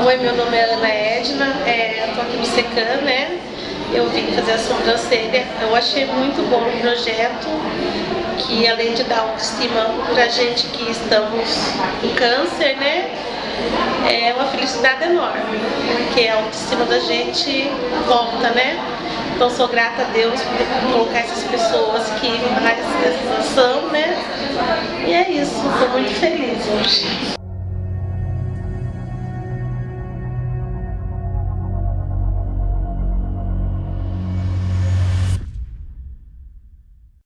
Oi, meu nome é Ana Edna, é, eu tô aqui no Secan, né? Eu vim fazer a sobrancelha. Eu achei muito bom o projeto, que além de dar autoestima pra gente que estamos com câncer, né? É uma felicidade enorme, porque a autoestima da gente volta, né? Então sou grata a Deus por colocar essas pessoas que fazem essa ação, né? E é isso, estou muito feliz hoje.